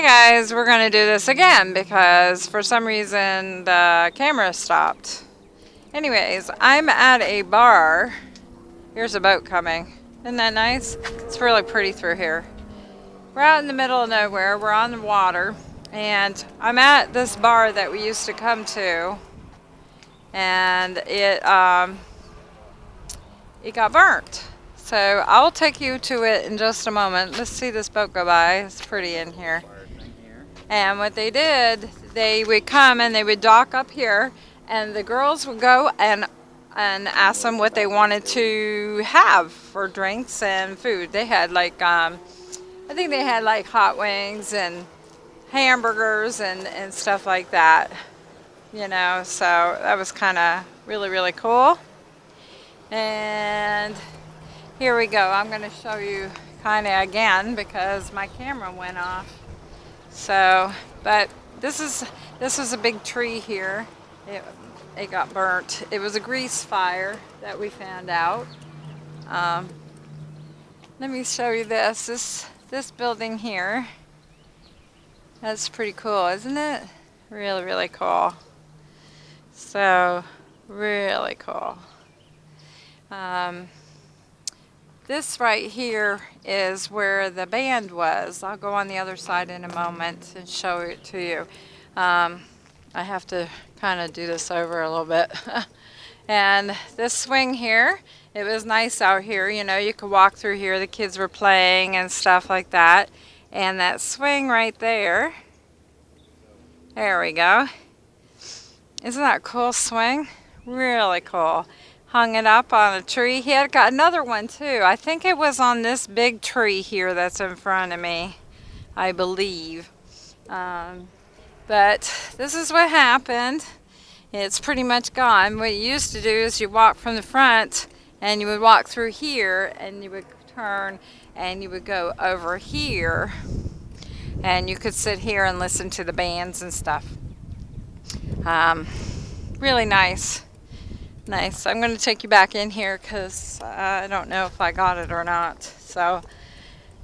Hey guys, we're going to do this again because for some reason the camera stopped. Anyways, I'm at a bar. Here's a boat coming. Isn't that nice? It's really pretty through here. We're out in the middle of nowhere. We're on the water. And I'm at this bar that we used to come to. And it, um, it got burnt. So I'll take you to it in just a moment. Let's see this boat go by. It's pretty in here. And what they did, they would come and they would dock up here and the girls would go and and ask them what they wanted to have for drinks and food. They had like, um, I think they had like hot wings and hamburgers and, and stuff like that, you know, so that was kind of really, really cool. And here we go. I'm going to show you kind of again because my camera went off. So, but this is, this is a big tree here. It, it got burnt. It was a grease fire that we found out. Um, let me show you this. This this building here. That's pretty cool, isn't it? Really, really cool. So, really cool. Um, this right here is where the band was. I'll go on the other side in a moment and show it to you. Um, I have to kind of do this over a little bit. and this swing here, it was nice out here. You know, you could walk through here. The kids were playing and stuff like that. And that swing right there, there we go. Isn't that a cool swing? Really cool. Hung it up on a tree. He had got another one too. I think it was on this big tree here that's in front of me, I believe. Um, but this is what happened. It's pretty much gone. What you used to do is you walk from the front and you would walk through here and you would turn and you would go over here and you could sit here and listen to the bands and stuff. Um, really nice. Nice. I'm going to take you back in here because uh, I don't know if I got it or not. So,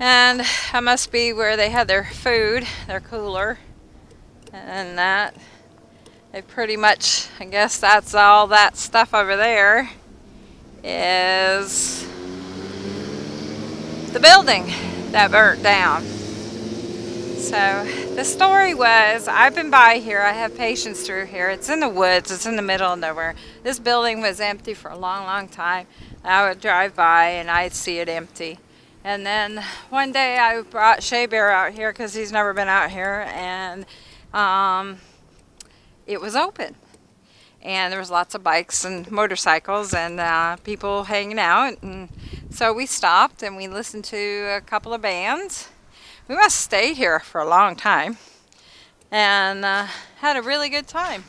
and I must be where they had their food, their cooler and that they pretty much I guess that's all that stuff over there is the building that burnt down so the story was I've been by here I have patients through here it's in the woods it's in the middle of nowhere this building was empty for a long long time I would drive by and I'd see it empty and then one day I brought Shea Bear out here because he's never been out here and um, it was open. And there was lots of bikes and motorcycles and uh, people hanging out. And so we stopped and we listened to a couple of bands. We must stay here for a long time and uh, had a really good time.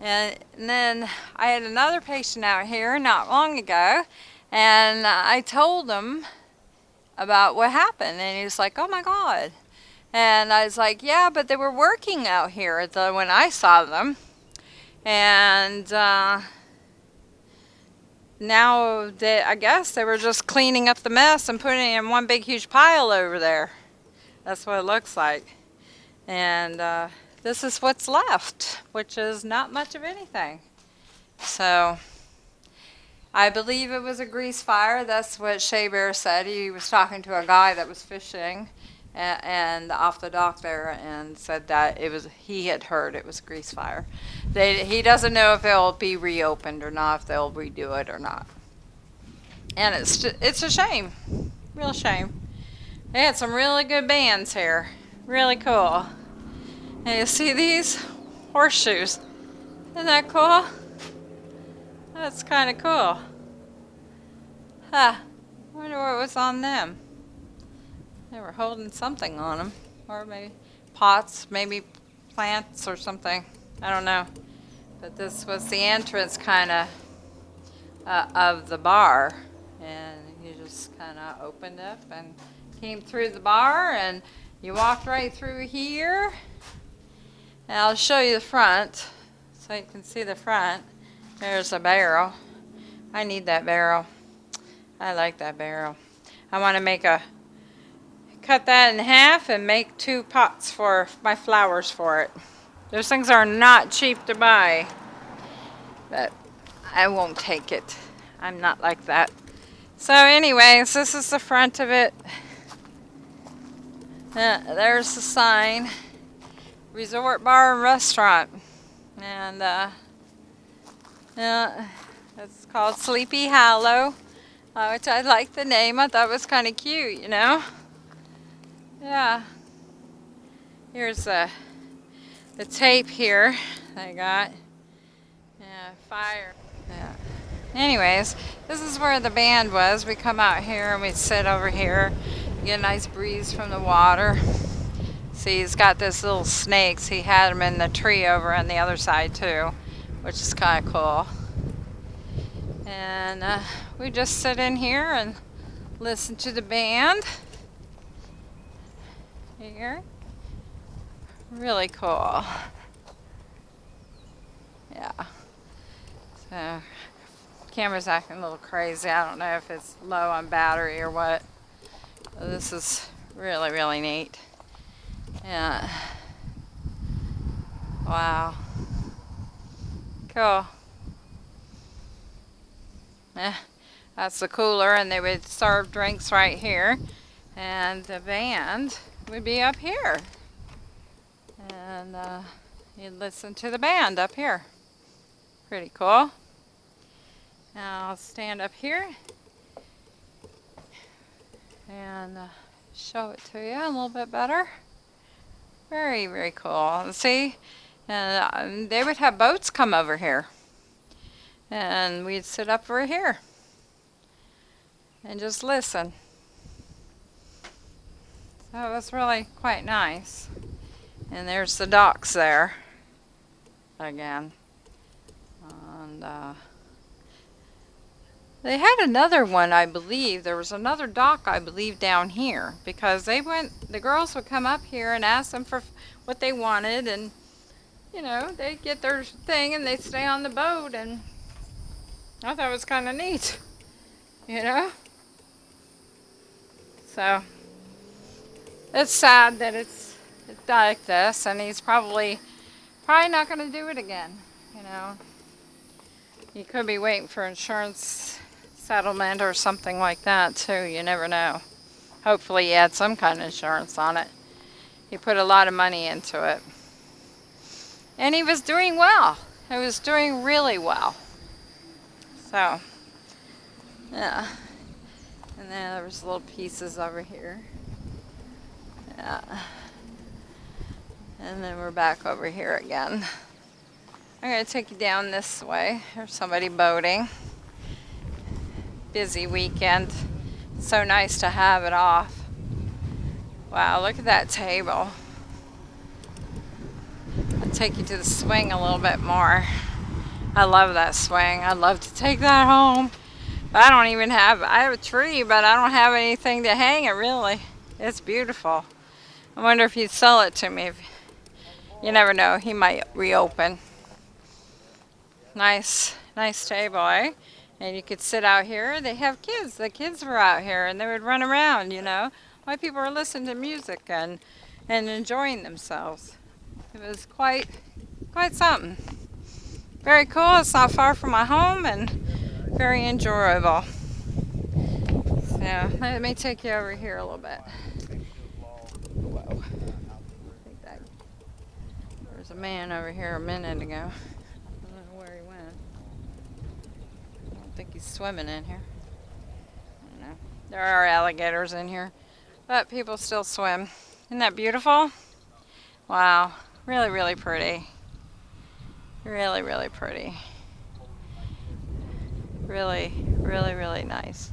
And, and then I had another patient out here not long ago and I told him about what happened and he was like, oh my God. And I was like, yeah, but they were working out here the, when I saw them. And uh, now they, I guess they were just cleaning up the mess and putting it in one big huge pile over there. That's what it looks like. And uh, this is what's left, which is not much of anything. So I believe it was a grease fire. That's what Shea Bear said. He was talking to a guy that was fishing and off the dock there and said that it was he had heard it was grease fire. They, he doesn't know if it'll be reopened or not, if they'll redo it or not. And it's it's a shame, real shame. They had some really good bands here, really cool. And you see these horseshoes? Isn't that cool? That's kind of cool. Huh. I wonder what was on them. They were holding something on them. Or maybe pots, maybe plants or something. I don't know. But this was the entrance kind of uh, of the bar. And you just kind of opened up and came through the bar and you walked right through here. And I'll show you the front so you can see the front. There's a barrel. I need that barrel. I like that barrel. I want to make a cut that in half and make two pots for my flowers for it. Those things are not cheap to buy, but I won't take it. I'm not like that. So anyways, this is the front of it. Uh, there's the sign. Resort Bar and Restaurant. And uh, uh, it's called Sleepy Hollow, uh, which I like the name. I thought was kind of cute, you know? Yeah. Here's the, the tape here I got. Yeah, fire. Yeah. Anyways, this is where the band was. We come out here and we sit over here, get a nice breeze from the water. See, he's got these little snakes. He had them in the tree over on the other side too, which is kind of cool. And uh, we just sit in here and listen to the band. Here. Really cool. Yeah. So camera's acting a little crazy. I don't know if it's low on battery or what. This is really, really neat. Yeah. Wow. Cool. Yeah, that's the cooler and they would serve drinks right here. And the band would be up here. And uh, you'd listen to the band up here. Pretty cool. Now I'll stand up here and uh, show it to you a little bit better. Very, very cool. See, and uh, they would have boats come over here. And we'd sit up over here and just listen. So it was really quite nice. And there's the docks there again. And uh, they had another one, I believe. There was another dock, I believe, down here. Because they went, the girls would come up here and ask them for what they wanted. And, you know, they'd get their thing and they'd stay on the boat. And I thought it was kind of neat. You know? So, it's sad that it's, it's like this. And he's probably, probably not going to do it again. You know? He could be waiting for insurance settlement or something like that too. You never know. Hopefully he had some kind of insurance on it. He put a lot of money into it. And he was doing well. He was doing really well. So, yeah. And then there was little pieces over here. Yeah. And then we're back over here again. I'm going to take you down this way. There's somebody boating busy weekend. So nice to have it off. Wow, look at that table. I'll take you to the swing a little bit more. I love that swing. I'd love to take that home. But I don't even have, I have a tree, but I don't have anything to hang it really. It's beautiful. I wonder if he'd sell it to me. You never know, he might reopen. Nice, nice table, eh? And you could sit out here. They have kids. The kids were out here and they would run around, you know. Why people are listening to music and, and enjoying themselves. It was quite, quite something. Very cool. It's not far from my home and very enjoyable. So let me take you over here a little bit. Whoa. There was a man over here a minute ago. Think he's swimming in here. There are alligators in here, but people still swim. Isn't that beautiful? Wow, really, really pretty. Really, really pretty. Really, really, really nice.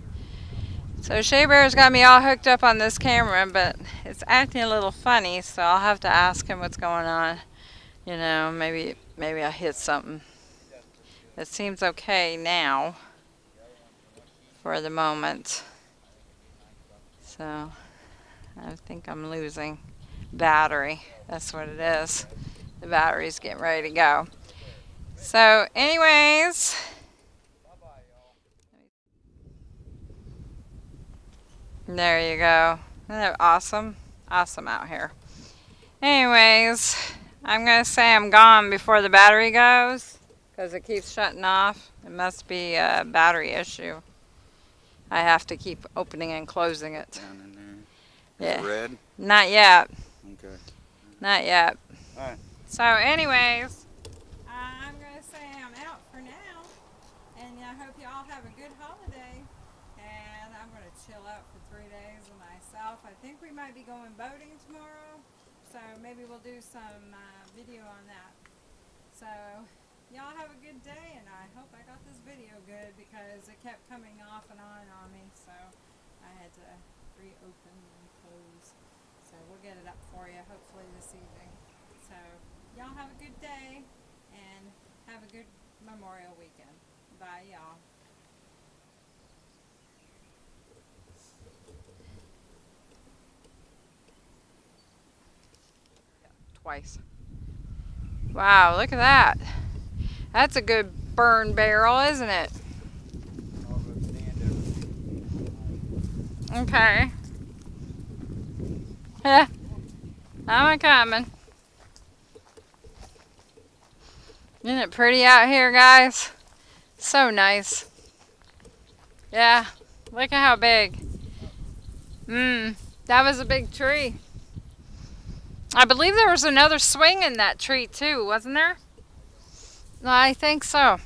So Shea Bear's got me all hooked up on this camera, but it's acting a little funny, so I'll have to ask him what's going on. You know, maybe maybe I hit something. It seems okay now for the moment. So I think I'm losing battery. That's what it is. The battery's getting ready to go. So anyways, there you go. Isn't awesome? Awesome out here. Anyways, I'm going to say I'm gone before the battery goes because it keeps shutting off. It must be a battery issue. I have to keep opening and closing it. Down in there. Is Yeah. red? Not yet. Okay. Not yet. Alright. So anyways, I'm going to say I'm out for now. And I hope you all have a good holiday. And I'm going to chill out for three days with myself. I think we might be going boating tomorrow. So maybe we'll do some uh, video on that. So y'all have a good day. And I hope I got this video good because it kept coming off and on on me. So I had to reopen and close. So we'll get it up for you hopefully this evening. So y'all have a good day and have a good Memorial weekend. Bye y'all. Twice. Wow, look at that. That's a good burn barrel, isn't it? Okay. Yeah. I'm a coming. Isn't it pretty out here, guys? So nice. Yeah. Look at how big. Mmm. That was a big tree. I believe there was another swing in that tree too, wasn't there? I think so.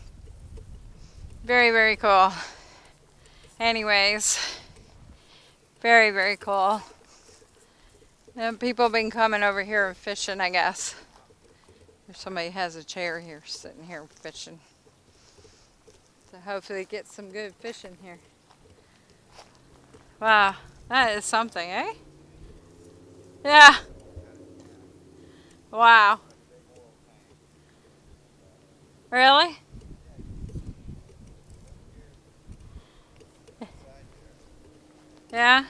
Very, very cool. Anyways. Very, very cool. And people been coming over here and fishing, I guess. If somebody has a chair here, sitting here fishing. So hopefully get some good fishing here. Wow, that is something, eh? Yeah. Wow. Really? Yeah.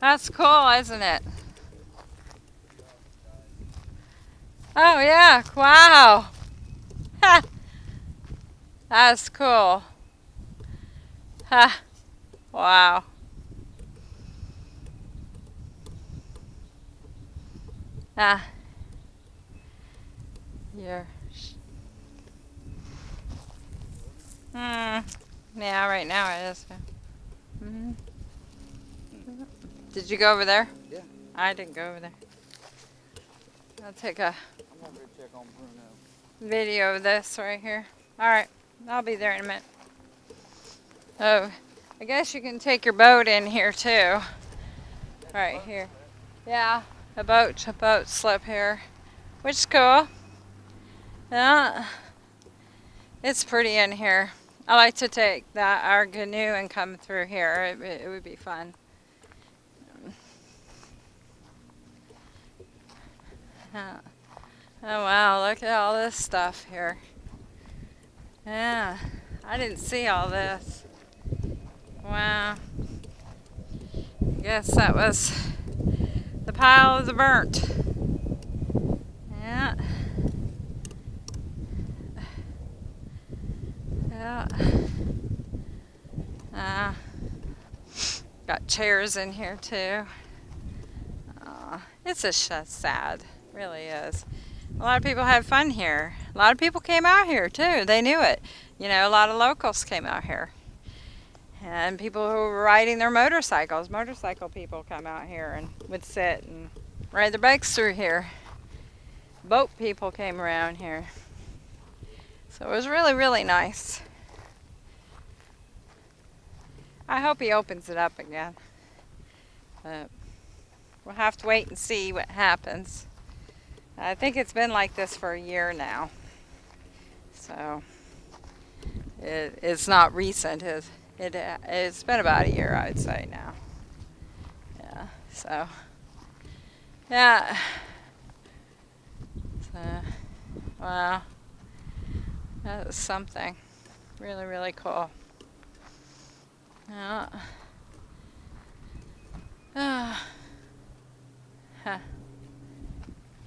That's cool, isn't it? Oh yeah, wow. That's cool. Ha. Wow. Ah. You're. Hmm. Yeah, right now it is. Mm-hmm. Did you go over there? Yeah. I didn't go over there. I'll take a I'm over to check on Bruno. video of this right here. Alright, I'll be there in a minute. Oh, I guess you can take your boat in here too. Right here. Yeah, a boat, a boat slip here. Which is cool. Yeah. It's pretty in here. I like to take that our canoe and come through here. It, it would be fun. Yeah. Oh wow, look at all this stuff here. Yeah, I didn't see all this. Wow. I Guess that was the pile of the burnt. Yeah. Yeah. Uh, got chairs in here too. It's just sad, really is. A lot of people had fun here. A lot of people came out here too. They knew it. You know, a lot of locals came out here. And people who were riding their motorcycles, motorcycle people come out here and would sit and ride their bikes through here. Boat people came around here. So it was really, really nice. I hope he opens it up again. But we'll have to wait and see what happens. I think it's been like this for a year now. So it, it's not recent. It, it, it's been about a year, I would say now. Yeah, so yeah. So, wow. That was something. Really, really cool. Yeah. Ah. Huh.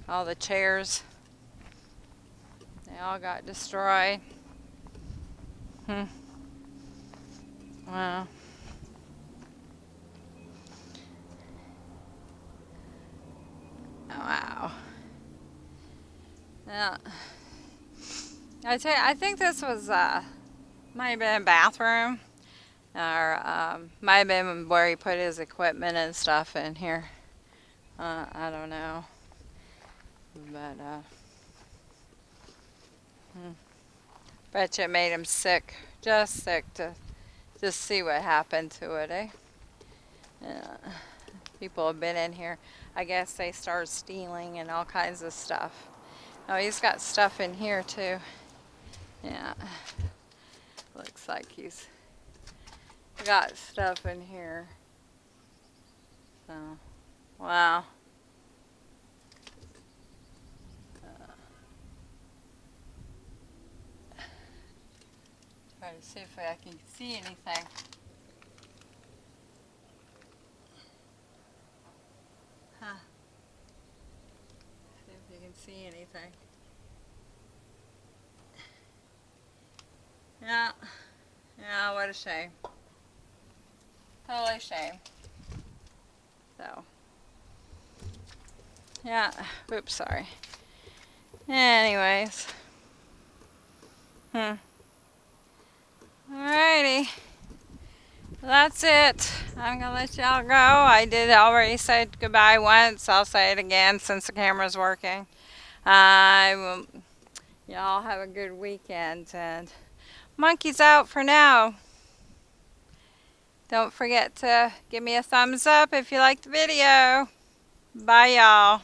All the chairs. They all got destroyed. Hmm. Wow. Wow. Yeah. I tell you, I think this was uh, might have been a bathroom, or um, might where he put his equipment and stuff in here. Uh, I don't know, but uh, hmm. bet you it made him sick, just sick to just see what happened to it, eh? Yeah. People have been in here. I guess they started stealing and all kinds of stuff. Oh, he's got stuff in here too. Yeah. Looks like he's got stuff in here. So, wow. Try to see if I can see anything. Huh. See if you can see anything. Yeah. Yeah, what a shame. Totally shame. So. Yeah. Oops, sorry. Anyways. Hmm. Alrighty. That's it. I'm gonna let y'all go. I did already say goodbye once. I'll say it again since the camera's working. I will, y'all have a good weekend and monkeys out for now. Don't forget to give me a thumbs up if you liked the video. Bye y'all.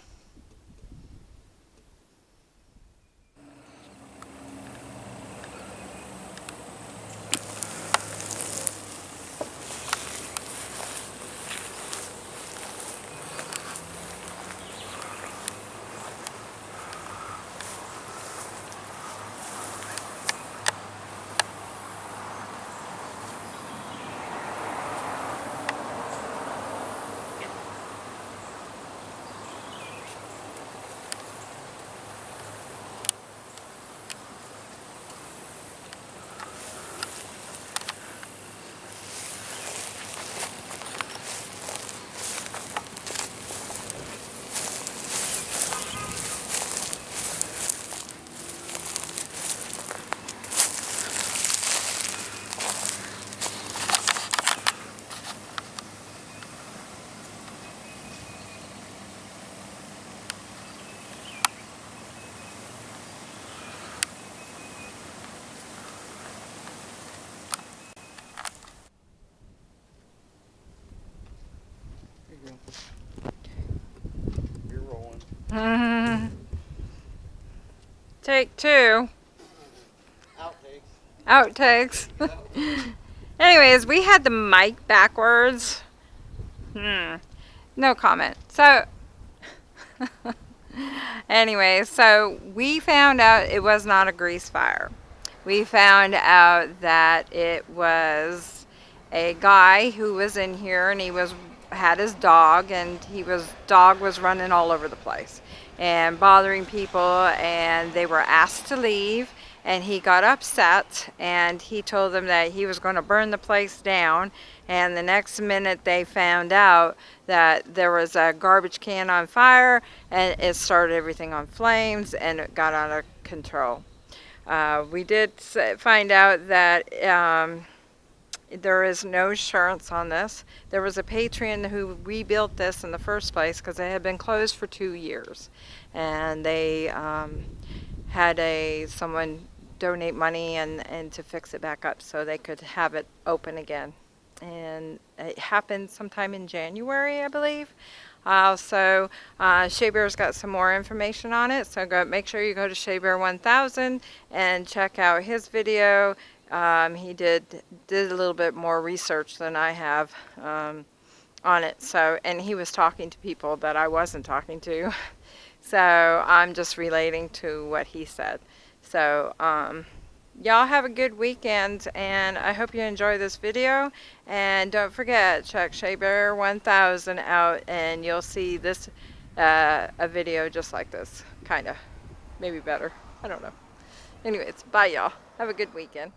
Here you go. You're rolling. Take two. Outtakes. Outtakes. Anyways, we had the mic backwards. Hmm. No comment. So, anyway, so we found out it was not a grease fire. We found out that it was a guy who was in here and he was had his dog and he was dog was running all over the place and bothering people and they were asked to leave and he got upset and he told them that he was going to burn the place down and the next minute they found out that there was a garbage can on fire and it started everything on flames and it got out of control. Uh, we did find out that um, there is no insurance on this. There was a patron who rebuilt this in the first place because it had been closed for two years. And they um, had a someone donate money and, and to fix it back up so they could have it open again. And it happened sometime in January, I believe. Uh, so uh, Shea Bear's got some more information on it. So go make sure you go to Shea Bear 1000 and check out his video. Um, he did did a little bit more research than I have um, on it. So and he was talking to people that I wasn't talking to. so I'm just relating to what he said. So um, y'all have a good weekend and I hope you enjoy this video. And don't forget check Shea Bear 1000 out and you'll see this uh, a video just like this. Kind of maybe better. I don't know. Anyways bye y'all. Have a good weekend